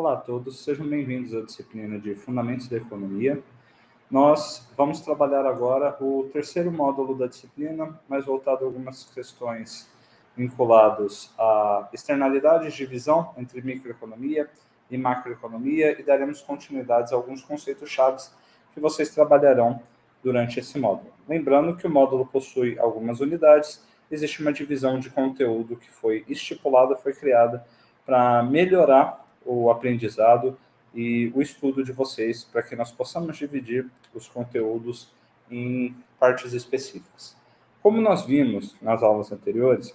Olá a todos, sejam bem-vindos à disciplina de Fundamentos da Economia. Nós vamos trabalhar agora o terceiro módulo da disciplina, mais voltado a algumas questões vinculadas a externalidades de visão entre microeconomia e macroeconomia e daremos continuidades a alguns conceitos chaves que vocês trabalharão durante esse módulo. Lembrando que o módulo possui algumas unidades, existe uma divisão de conteúdo que foi estipulada, foi criada para melhorar o aprendizado e o estudo de vocês para que nós possamos dividir os conteúdos em partes específicas. Como nós vimos nas aulas anteriores,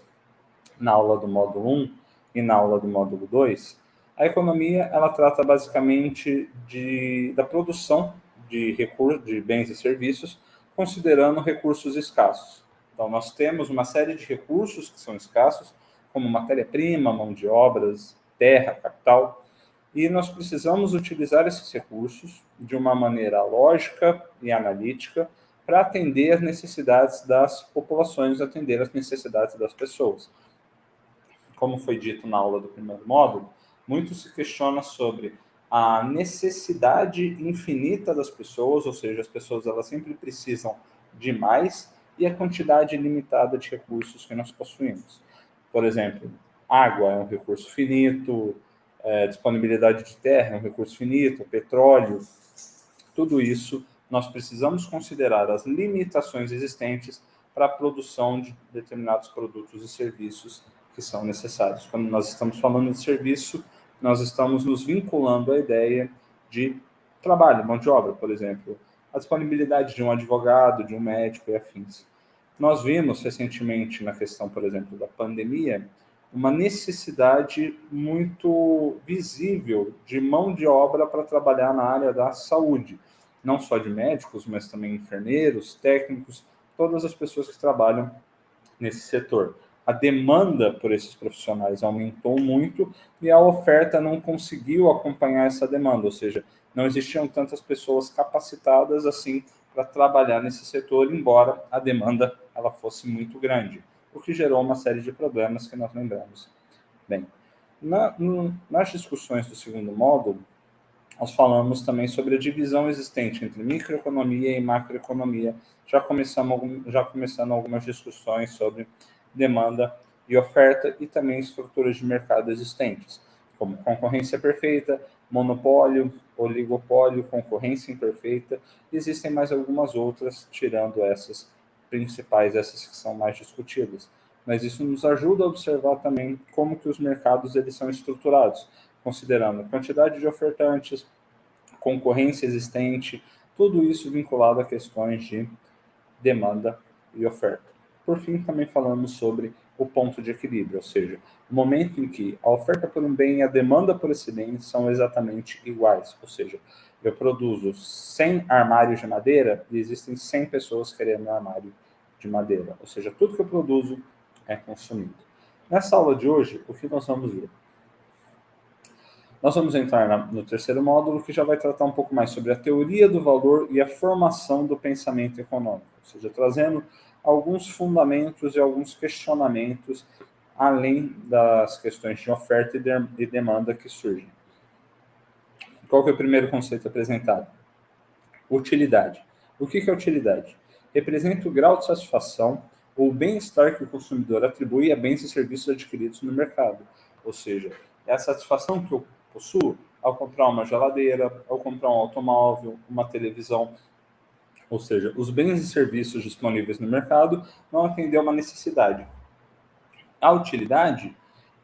na aula do módulo 1 e na aula do módulo 2, a economia ela trata basicamente de, da produção de recursos, de bens e serviços, considerando recursos escassos. Então, nós temos uma série de recursos que são escassos, como matéria-prima, mão de obras, terra, capital, e nós precisamos utilizar esses recursos de uma maneira lógica e analítica para atender as necessidades das populações, atender as necessidades das pessoas. Como foi dito na aula do primeiro módulo, muito se questiona sobre a necessidade infinita das pessoas, ou seja, as pessoas elas sempre precisam de mais, e a quantidade limitada de recursos que nós possuímos. Por exemplo, água é um recurso finito, é, disponibilidade de terra, é um recurso finito, petróleo, tudo isso nós precisamos considerar as limitações existentes para a produção de determinados produtos e serviços que são necessários. Quando nós estamos falando de serviço, nós estamos nos vinculando à ideia de trabalho, mão de obra, por exemplo, a disponibilidade de um advogado, de um médico e afins. Nós vimos recentemente na questão, por exemplo, da pandemia, uma necessidade muito visível de mão de obra para trabalhar na área da saúde, não só de médicos, mas também enfermeiros, técnicos, todas as pessoas que trabalham nesse setor. A demanda por esses profissionais aumentou muito e a oferta não conseguiu acompanhar essa demanda, ou seja, não existiam tantas pessoas capacitadas assim para trabalhar nesse setor, embora a demanda ela fosse muito grande o que gerou uma série de problemas que nós lembramos. Bem, na, nas discussões do segundo módulo, nós falamos também sobre a divisão existente entre microeconomia e macroeconomia, já, começamos, já começando algumas discussões sobre demanda e oferta e também estruturas de mercado existentes, como concorrência perfeita, monopólio, oligopólio, concorrência imperfeita, existem mais algumas outras, tirando essas principais, essas que são mais discutidas. Mas isso nos ajuda a observar também como que os mercados eles são estruturados, considerando a quantidade de ofertantes, concorrência existente, tudo isso vinculado a questões de demanda e oferta. Por fim, também falamos sobre o ponto de equilíbrio, ou seja, o momento em que a oferta por um bem e a demanda por esse bem são exatamente iguais, ou seja, eu produzo 100 armários de madeira e existem 100 pessoas querendo um armário de madeira, ou seja, tudo que eu produzo é consumido. Nessa aula de hoje, o que nós vamos ver? Nós vamos entrar no terceiro módulo, que já vai tratar um pouco mais sobre a teoria do valor e a formação do pensamento econômico, ou seja, trazendo alguns fundamentos e alguns questionamentos além das questões de oferta e, de, demanda que surgem. Qual que é o primeiro conceito apresentado? Utilidade. O que é utilidade? Representa o grau de satisfação ou bem-estar que o consumidor atribui a bens e serviços adquiridos no mercado. Ou seja, é a satisfação que eu possuo ao comprar uma geladeira, ao comprar um automóvel, uma televisão. Ou seja, os bens e serviços disponíveis no mercado não atendem a uma necessidade. A utilidade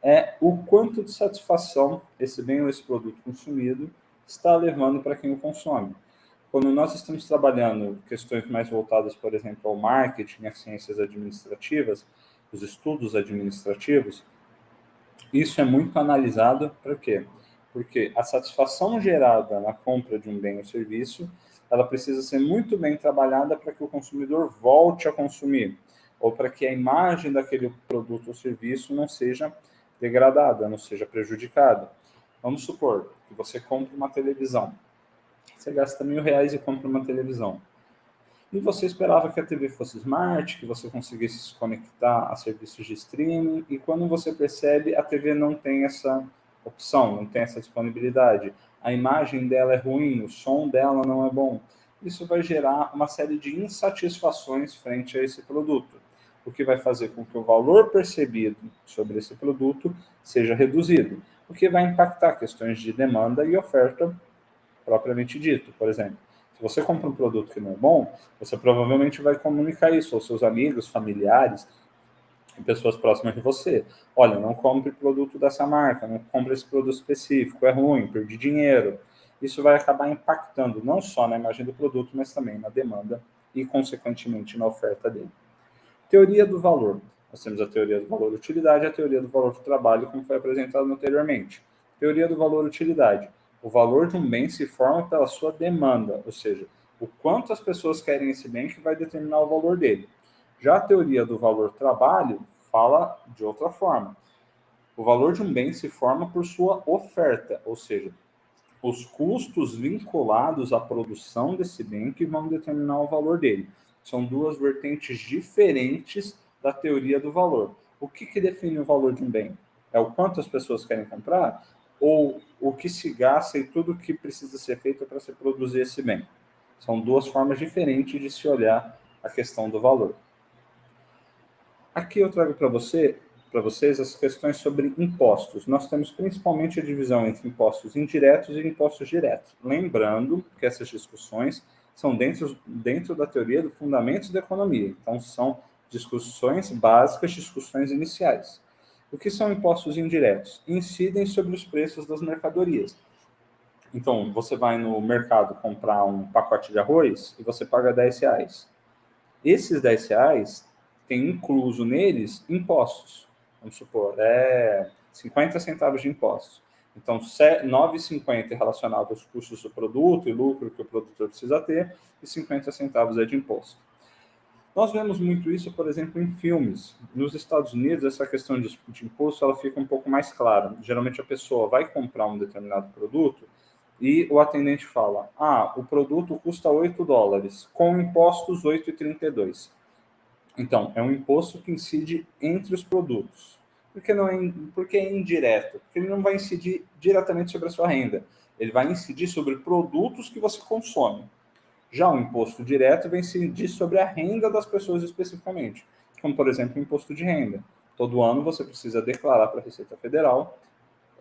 é o quanto de satisfação esse bem ou esse produto consumido está levando para quem o consome. Quando nós estamos trabalhando questões mais voltadas, por exemplo, ao marketing, às ciências administrativas, os estudos administrativos, isso é muito analisado para quê? Porque a satisfação gerada na compra de um bem ou serviço, ela precisa ser muito bem trabalhada para que o consumidor volte a consumir, ou para que a imagem daquele produto ou serviço não seja degradada, não seja prejudicada. Vamos supor que você compre uma televisão você gasta mil reais e compra uma televisão. E você esperava que a TV fosse smart, que você conseguisse se conectar a serviços de streaming, e quando você percebe, a TV não tem essa opção, não tem essa disponibilidade, a imagem dela é ruim, o som dela não é bom. Isso vai gerar uma série de insatisfações frente a esse produto, o que vai fazer com que o valor percebido sobre esse produto seja reduzido, o que vai impactar questões de demanda e oferta propriamente dito. Por exemplo, se você compra um produto que não é bom, você provavelmente vai comunicar isso aos seus amigos, familiares, pessoas próximas de você. Olha, não compre produto dessa marca, não compre esse produto específico, é ruim, perdi dinheiro. Isso vai acabar impactando não só na imagem do produto, mas também na demanda e, consequentemente, na oferta dele. Teoria do valor. Nós temos a teoria do valor-utilidade e a teoria do valor-trabalho, como foi apresentado anteriormente. Teoria do valor-utilidade. O valor de um bem se forma pela sua demanda, ou seja, o quanto as pessoas querem esse bem que vai determinar o valor dele. Já a teoria do valor trabalho fala de outra forma. O valor de um bem se forma por sua oferta, ou seja, os custos vinculados à produção desse bem que vão determinar o valor dele. São duas vertentes diferentes da teoria do valor. O que, que define o valor de um bem? É o quanto as pessoas querem comprar ou o que se gasta e tudo o que precisa ser feito para se produzir esse bem? São duas formas diferentes de se olhar a questão do valor. Aqui eu trago para você, para vocês as questões sobre impostos. Nós temos principalmente a divisão entre impostos indiretos e impostos diretos. Lembrando que essas discussões são dentro, dentro da teoria do fundamentos da economia. Então, são discussões básicas, discussões iniciais. O que são impostos indiretos? Incidem sobre os preços das mercadorias. Então, você vai no mercado comprar um pacote de arroz e você paga 10 reais. Esses 10 reais tem incluso neles impostos. Vamos supor, é 50 centavos de impostos. Então, 9,50 é relacionado aos custos do produto e lucro que o produtor precisa ter, e 50 centavos é de imposto. Nós vemos muito isso, por exemplo, em filmes. Nos Estados Unidos, essa questão de, de imposto ela fica um pouco mais clara. Geralmente, a pessoa vai comprar um determinado produto e o atendente fala: Ah, o produto custa 8 dólares, com impostos 8,32. Então, é um imposto que incide entre os produtos. Por que, não é, por que é indireto? Porque ele não vai incidir diretamente sobre a sua renda. Ele vai incidir sobre produtos que você consome. Já o imposto direto vai incidir sobre a renda das pessoas especificamente, como, por exemplo, o imposto de renda. Todo ano você precisa declarar para a Receita Federal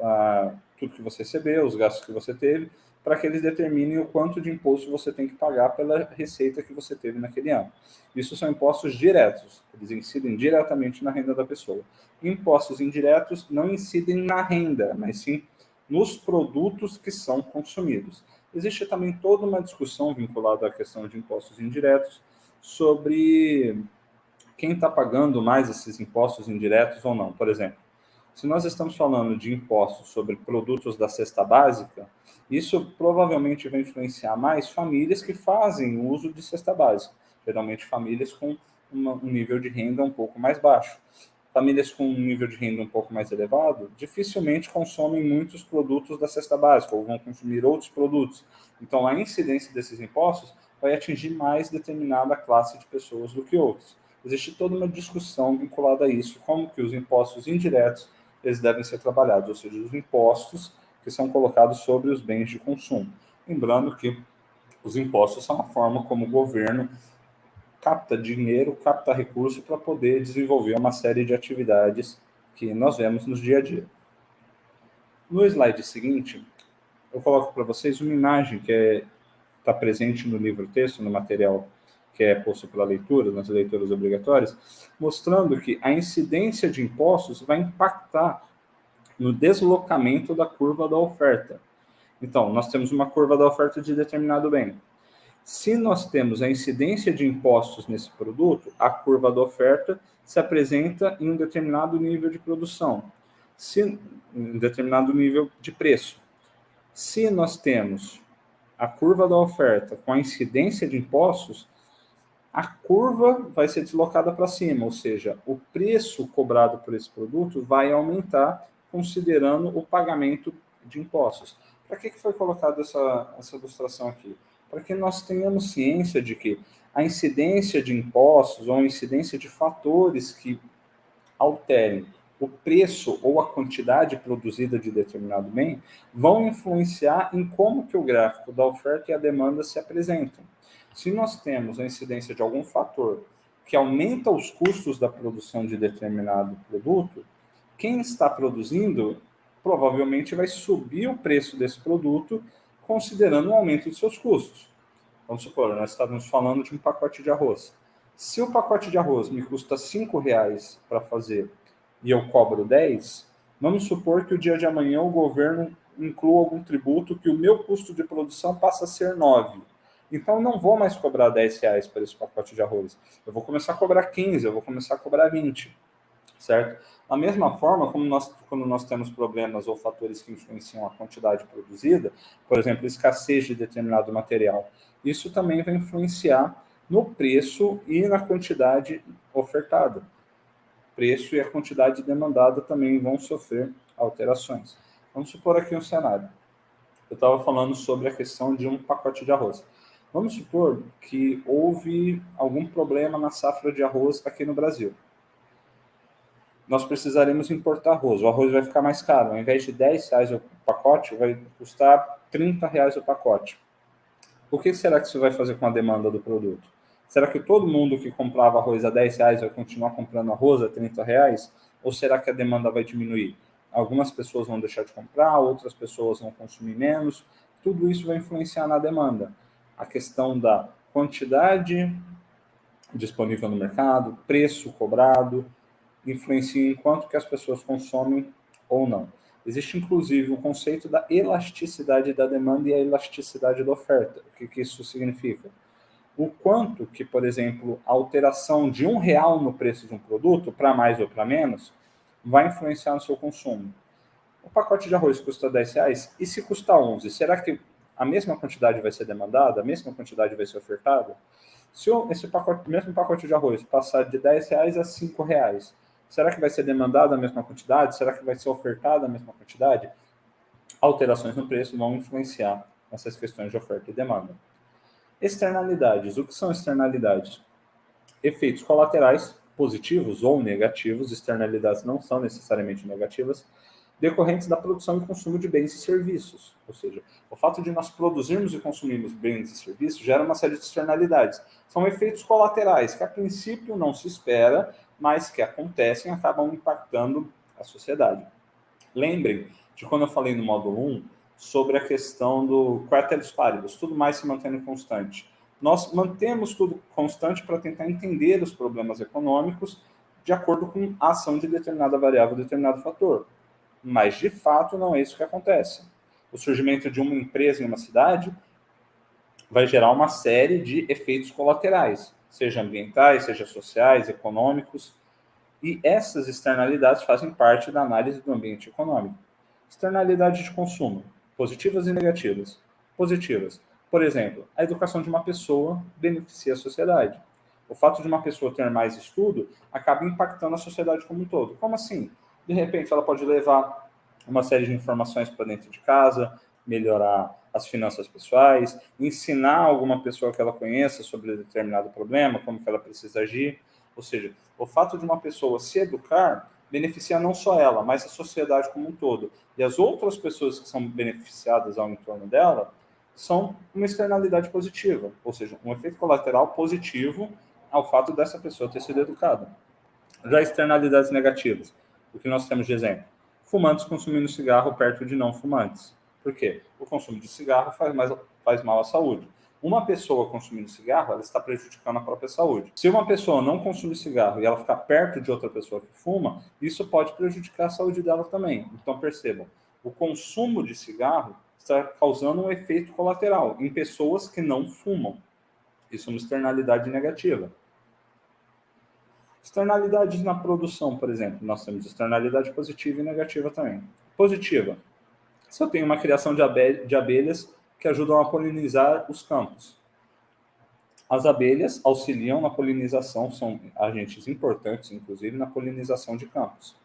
ah, tudo que você recebeu, os gastos que você teve, para que eles determinem o quanto de imposto você tem que pagar pela receita que você teve naquele ano. Isso são impostos diretos, eles incidem diretamente na renda da pessoa. Impostos indiretos não incidem na renda, mas sim nos produtos que são consumidos. Existe também toda uma discussão vinculada à questão de impostos indiretos sobre quem está pagando mais esses impostos indiretos ou não. Por exemplo, se nós estamos falando de impostos sobre produtos da cesta básica, isso provavelmente vai influenciar mais famílias que fazem uso de cesta básica, geralmente famílias com um nível de renda um pouco mais baixo. Famílias com um nível de renda um pouco mais elevado dificilmente consomem muitos produtos da cesta básica ou vão consumir outros produtos. Então, a incidência desses impostos vai atingir mais determinada classe de pessoas do que outros. Existe toda uma discussão vinculada a isso, como que os impostos indiretos eles devem ser trabalhados, ou seja, os impostos que são colocados sobre os bens de consumo. Lembrando que os impostos são a forma como o governo capta dinheiro, capta recurso para poder desenvolver uma série de atividades que nós vemos no dia a dia. No slide seguinte, eu coloco para vocês uma imagem que está é, presente no livro-texto, no material que é posto pela leitura, nas leituras obrigatórias, mostrando que a incidência de impostos vai impactar no deslocamento da curva da oferta. Então, nós temos uma curva da oferta de determinado bem. Se nós temos a incidência de impostos nesse produto, a curva da oferta se apresenta em um determinado nível de produção, se, em um determinado nível de preço. Se nós temos a curva da oferta com a incidência de impostos, a curva vai ser deslocada para cima, ou seja, o preço cobrado por esse produto vai aumentar considerando o pagamento de impostos. Para que, que foi colocada essa, essa ilustração aqui? Para que nós tenhamos ciência de que a incidência de impostos ou a incidência de fatores que alterem o preço ou a quantidade produzida de determinado bem vão influenciar em como que o gráfico da oferta e a demanda se apresentam. Se nós temos a incidência de algum fator que aumenta os custos da produção de determinado produto, quem está produzindo provavelmente vai subir o preço desse produto considerando o aumento de seus custos. Vamos supor, nós estávamos falando de um pacote de arroz. Se o pacote de arroz me custa R$ reais para fazer e eu cobro 10, vamos supor que o dia de amanhã o governo inclua algum tributo que o meu custo de produção passa a ser 9. Então, não vou mais cobrar 10 reais por esse pacote de arroz. Eu vou começar a cobrar 15, eu vou começar a cobrar 20, certo? Da mesma forma, como nós, quando nós temos problemas ou fatores que influenciam a quantidade produzida, por exemplo, escassez de determinado material, isso também vai influenciar no preço e na quantidade ofertada preço e a quantidade demandada também vão sofrer alterações. Vamos supor aqui um cenário. Eu estava falando sobre a questão de um pacote de arroz. Vamos supor que houve algum problema na safra de arroz aqui no Brasil. Nós precisaremos importar arroz. O arroz vai ficar mais caro. Ao invés de 10 reais o pacote, vai custar 30 reais o pacote. O que será que isso vai fazer com a demanda do produto? Será que todo mundo que comprava arroz a 10 reais vai continuar comprando arroz a 30 reais? Ou será que a demanda vai diminuir? Algumas pessoas vão deixar de comprar, outras pessoas vão consumir menos. Tudo isso vai influenciar na demanda. A questão da quantidade disponível no mercado, preço cobrado, influencia em quanto que as pessoas consomem ou não. Existe, inclusive, o conceito da elasticidade da demanda e a elasticidade da oferta. O que, que isso significa? o quanto que, por exemplo, a alteração de um real no preço de um produto, para mais ou para menos, vai influenciar no seu consumo. O pacote de arroz custa 10 reais, e se custar 11, será que a mesma quantidade vai ser demandada, a mesma quantidade vai ser ofertada? Se esse pacote, mesmo pacote de arroz passar de 10 reais a 5 reais, será que vai ser demandada a mesma quantidade? Será que vai ser ofertada a mesma quantidade? Alterações no preço vão influenciar nessas questões de oferta e demanda. Externalidades. O que são externalidades? Efeitos colaterais, positivos ou negativos, externalidades não são necessariamente negativas, decorrentes da produção e consumo de bens e serviços. Ou seja, o fato de nós produzirmos e consumirmos bens e serviços gera uma série de externalidades. São efeitos colaterais que a princípio não se espera, mas que acontecem e acabam impactando a sociedade. Lembrem de quando eu falei no módulo 1 sobre a questão do quartelis paribus, tudo mais se mantendo constante. Nós mantemos tudo constante para tentar entender os problemas econômicos de acordo com a ação de determinada variável, determinado fator. Mas, de fato, não é isso que acontece. O surgimento de uma empresa em uma cidade vai gerar uma série de efeitos colaterais, seja ambientais, seja sociais, econômicos, e essas externalidades fazem parte da análise do ambiente econômico. Externalidade de consumo positivas e negativas. Positivas. Por exemplo, a educação de uma pessoa beneficia a sociedade. O fato de uma pessoa ter mais estudo acaba impactando a sociedade como um todo. Como assim? De repente, ela pode levar uma série de informações para dentro de casa, melhorar as finanças pessoais, ensinar alguma pessoa que ela conheça sobre determinado problema, como que ela precisa agir. Ou seja, o fato de uma pessoa se educar beneficia não só ela, mas a sociedade como um todo. E as outras pessoas que são beneficiadas ao entorno dela são uma externalidade positiva, ou seja, um efeito colateral positivo ao fato dessa pessoa ter sido educada. Já externalidades negativas, o que nós temos de exemplo? Fumantes consumindo cigarro perto de não fumantes. Por quê? O consumo de cigarro faz, mais, faz mal à saúde uma pessoa consumindo cigarro, ela está prejudicando a própria saúde. Se uma pessoa não consumir cigarro e ela ficar perto de outra pessoa que fuma, isso pode prejudicar a saúde dela também. Então percebam, o consumo de cigarro está causando um efeito colateral em pessoas que não fumam. Isso é uma externalidade negativa. Externalidades na produção, por exemplo. Nós temos externalidade positiva e negativa também. Positiva. Se eu tenho uma criação de, abelhas que ajudam a polinizar os campos. As abelhas auxiliam na polinização, são agentes importantes, inclusive, na polinização de campos.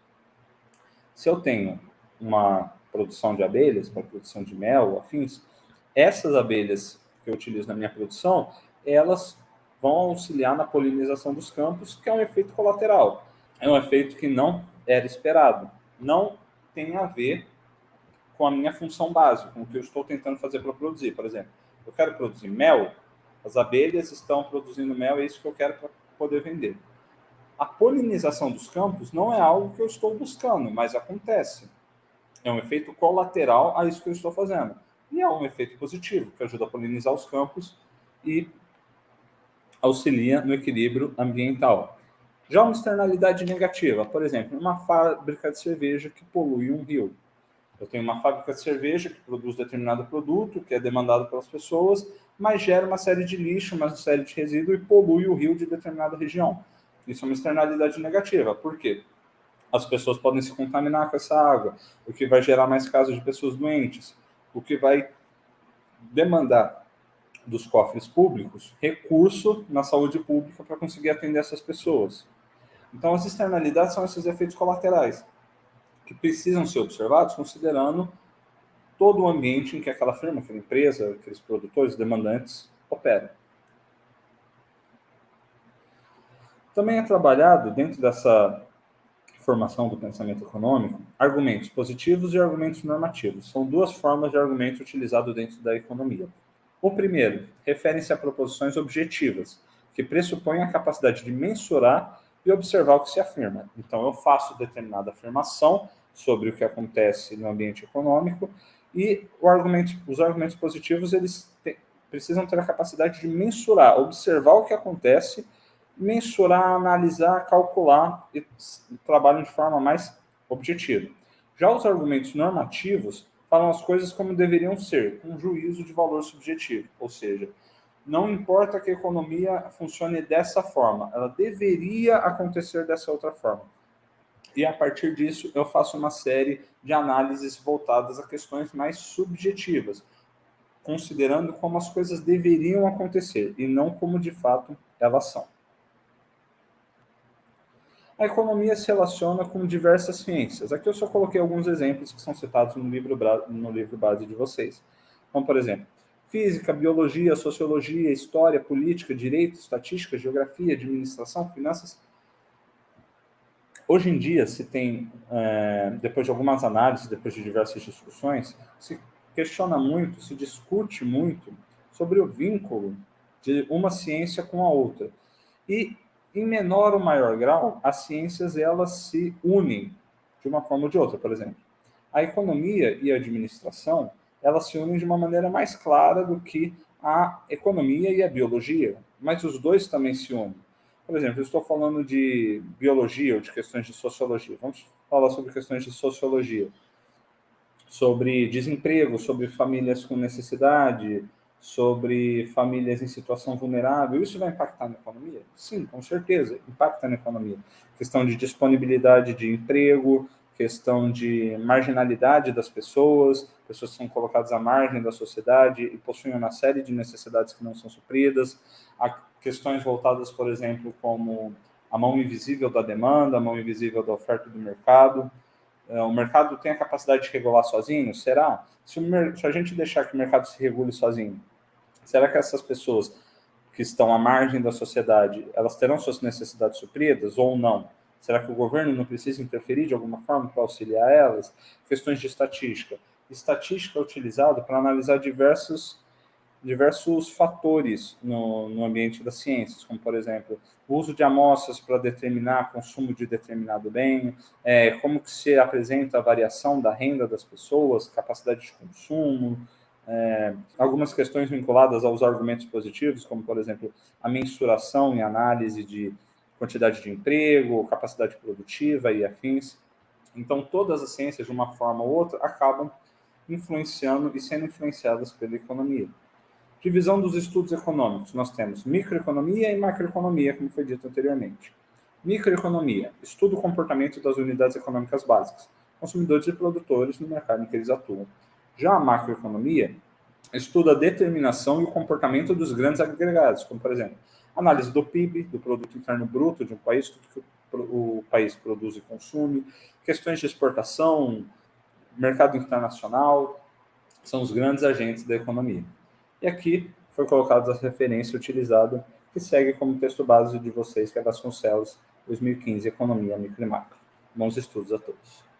Se eu tenho uma produção de abelhas, para produção de mel, afins, essas abelhas que eu utilizo na minha produção, elas vão auxiliar na polinização dos campos, que é um efeito colateral. é um efeito que não era esperado. Não tem a ver com a minha função básica, com o que eu estou tentando fazer para produzir. Por exemplo, eu quero produzir mel, as abelhas estão produzindo mel, é isso que eu quero para poder vender. A polinização dos campos não é algo que eu estou buscando, mas acontece. É um efeito colateral a isso que eu estou fazendo. E é um efeito positivo, que ajuda a polinizar os campos e auxilia no equilíbrio ambiental. Já uma externalidade negativa, por exemplo, uma fábrica de cerveja que polui um rio. Eu tenho uma fábrica de cerveja que produz determinado produto, que é demandado pelas pessoas, mas gera uma série de lixo, uma série de resíduo e polui o rio de determinada região. Isso é uma externalidade negativa. Por quê? As pessoas podem se contaminar com essa água, o que vai gerar mais casos de pessoas doentes, o que vai demandar dos cofres públicos recurso na saúde pública para conseguir atender essas pessoas. Então, as externalidades são esses efeitos colaterais que precisam ser observados considerando todo o ambiente em que aquela firma, aquela empresa, aqueles produtores, demandantes operam. Também é trabalhado dentro dessa formação do pensamento econômico argumentos positivos e argumentos normativos. São duas formas de argumento utilizado dentro da economia. O primeiro refere-se a proposições objetivas, que pressupõem a capacidade de mensurar e observar o que se afirma. Então, eu faço determinada afirmação sobre o que acontece no ambiente econômico e argumento, os argumentos positivos eles te, precisam ter a capacidade de mensurar, observar o que acontece, mensurar, analisar, calcular e trabalham de forma mais objetiva. Já os argumentos normativos falam as coisas como deveriam ser, com juízo de valor subjetivo, ou seja, não importa que a economia funcione dessa forma, ela deveria acontecer dessa outra forma. E a partir disso, eu faço uma série de análises voltadas a questões mais subjetivas, considerando como as coisas deveriam acontecer e não como de fato elas são. A economia se relaciona com diversas ciências. Aqui eu só coloquei alguns exemplos que são citados no livro, no livro base de vocês. Como, por exemplo, física, biologia, sociologia, história, política, direito, estatística, geografia, administração, finanças. Hoje em dia, se tem, é, depois de algumas análises, depois de diversas discussões, se questiona muito, se discute muito sobre o vínculo de uma ciência com a outra. E em menor ou maior grau, as ciências elas se unem de uma forma ou de outra, por exemplo. A economia e a administração, elas se unem de uma maneira mais clara do que a economia e a biologia, mas os dois também se unem. Por exemplo, eu estou falando de biologia ou de questões de sociologia. Vamos falar sobre questões de sociologia, sobre desemprego, sobre famílias com necessidade, sobre famílias em situação vulnerável, isso vai impactar na economia? Sim, com certeza, impacta na economia. Questão de disponibilidade de emprego, questão de marginalidade das pessoas, pessoas que são colocadas à margem da sociedade e possuem uma série de necessidades que não são supridas, há questões voltadas, por exemplo, como a mão invisível da demanda, a mão invisível da oferta do mercado. É, o mercado tem a capacidade de regular sozinho? Será? Se, o, se a gente deixar que o mercado se regule sozinho, Será que essas pessoas que estão à margem da sociedade, elas terão suas necessidades supridas ou não? Será que o governo não precisa interferir de alguma forma para auxiliar elas? Questões de estatística. Estatística é utilizada para analisar diversos, diversos fatores no, no ambiente das ciências, como, por exemplo, o uso de amostras para determinar consumo de determinado bem, é, como que se apresenta a variação da renda das pessoas, capacidade de consumo, é, algumas questões vinculadas aos argumentos positivos, como, por exemplo, a mensuração e análise de quantidade de emprego, capacidade produtiva e afins. Então, todas as ciências, de uma forma ou outra, acabam influenciando e sendo influenciadas pela economia. Divisão dos estudos econômicos. Nós temos microeconomia e macroeconomia, como foi dito anteriormente. Microeconomia, estuda o comportamento das unidades econômicas básicas, consumidores e produtores no mercado em que eles atuam. Já a macroeconomia estuda a determinação e o comportamento dos grandes agregados, como, por exemplo, análise do PIB, do Produto Interno Bruto de um país, tudo que o país produz e consome, questões de exportação, mercado internacional, são os grandes agentes da economia. E aqui foi colocada a referência utilizada, que segue como texto base de vocês, que é Vasconcelos 2015, Economia, Micro e Macro. Bons estudos a todos.